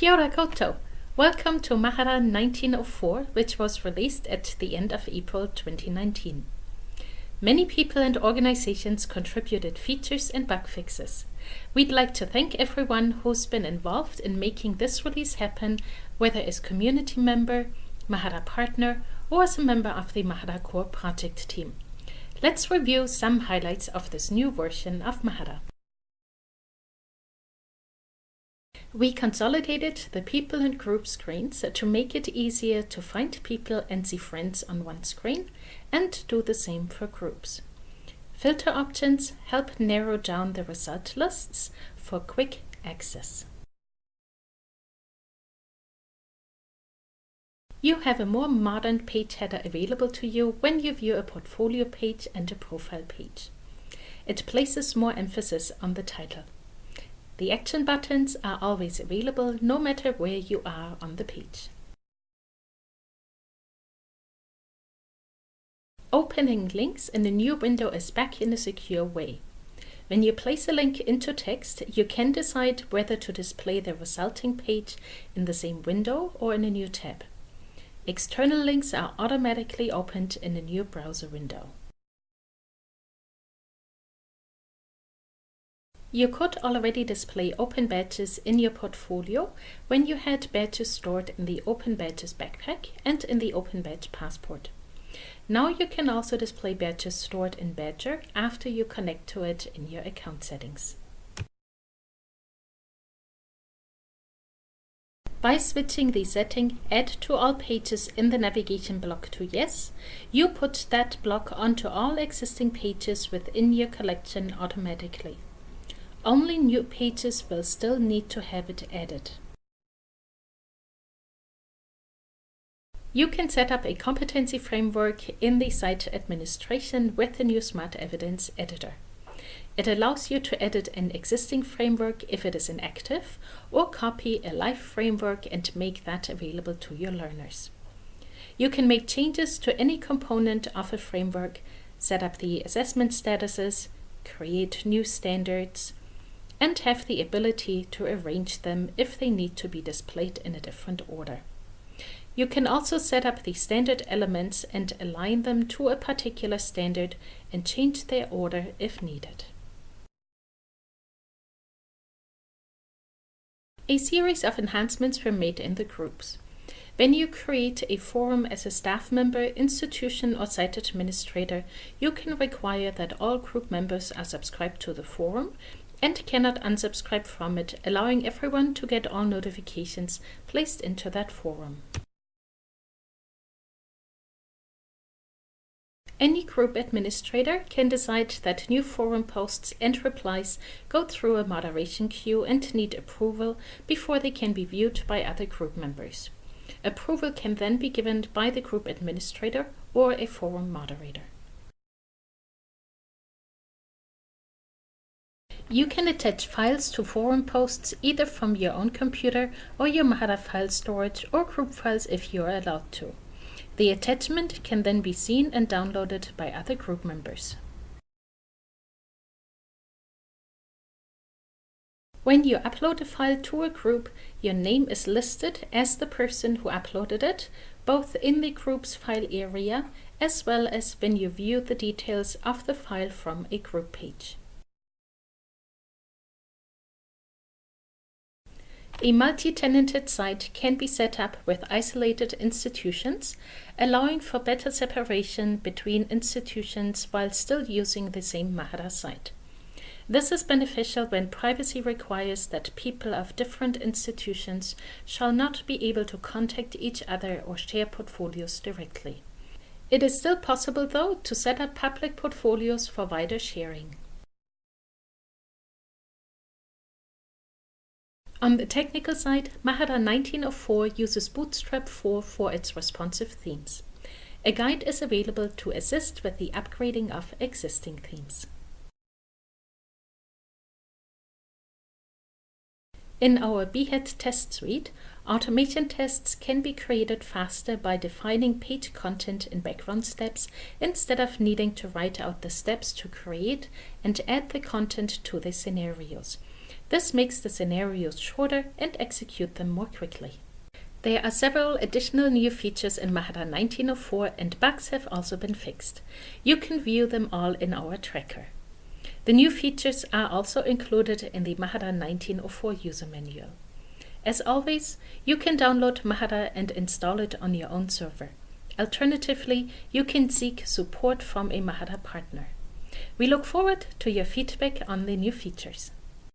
Kia ora. Welcome to Mahara 1904, which was released at the end of April 2019. Many people and organizations contributed features and bug fixes. We'd like to thank everyone who's been involved in making this release happen, whether as community member, Mahara partner, or as a member of the Mahara Core project team. Let's review some highlights of this new version of Mahara. We consolidated the people and group screens to make it easier to find people and see friends on one screen and do the same for groups. Filter options help narrow down the result lists for quick access. You have a more modern page header available to you when you view a portfolio page and a profile page. It places more emphasis on the title. The action buttons are always available no matter where you are on the page. Opening links in a new window is back in a secure way. When you place a link into text, you can decide whether to display the resulting page in the same window or in a new tab. External links are automatically opened in a new browser window. You could already display open badges in your portfolio when you had badges stored in the Open Badges backpack and in the Open Badge passport. Now you can also display badges stored in Badgr after you connect to it in your account settings. By switching the setting Add to all pages in the navigation block to Yes, you put that block onto all existing pages within your collection automatically. Only new pages will still need to have it added. You can set up a competency framework in the site administration with the new Smart Evidence editor. It allows you to edit an existing framework if it is inactive, or copy a live framework and make that available to your learners. You can make changes to any component of a framework, set up the assessment statuses, create new standards, and have the ability to arrange them if they need to be displayed in a different order. You can also set up the standard elements and align them to a particular standard and change their order if needed. A series of enhancements were made in the groups. When you create a forum as a staff member, institution or site administrator, you can require that all group members are subscribed to the forum and cannot unsubscribe from it, allowing everyone to get all notifications placed into that forum. Any group administrator can decide that new forum posts and replies go through a moderation queue and need approval before they can be viewed by other group members. Approval can then be given by the group administrator or a forum moderator. You can attach files to forum posts either from your own computer or your Mahara file storage or group files if you are allowed to. The attachment can then be seen and downloaded by other group members. When you upload a file to a group, your name is listed as the person who uploaded it, both in the group's file area as well as when you view the details of the file from a group page. A multi-tenanted site can be set up with isolated institutions, allowing for better separation between institutions while still using the same Mahara site. This is beneficial when privacy requires that people of different institutions shall not be able to contact each other or share portfolios directly. It is still possible, though, to set up public portfolios for wider sharing. On the technical side, Mahara 1904 uses Bootstrap 4 for its responsive themes. A guide is available to assist with the upgrading of existing themes. In our Behat test suite, automation tests can be created faster by defining page content in background steps instead of needing to write out the steps to create and add the content to the scenarios. This makes the scenarios shorter and execute them more quickly. There are several additional new features in Mahara 1904 and bugs have also been fixed. You can view them all in our tracker. The new features are also included in the Mahara 1904 user manual. As always, you can download Mahara and install it on your own server. Alternatively, you can seek support from a Mahara partner. We look forward to your feedback on the new features.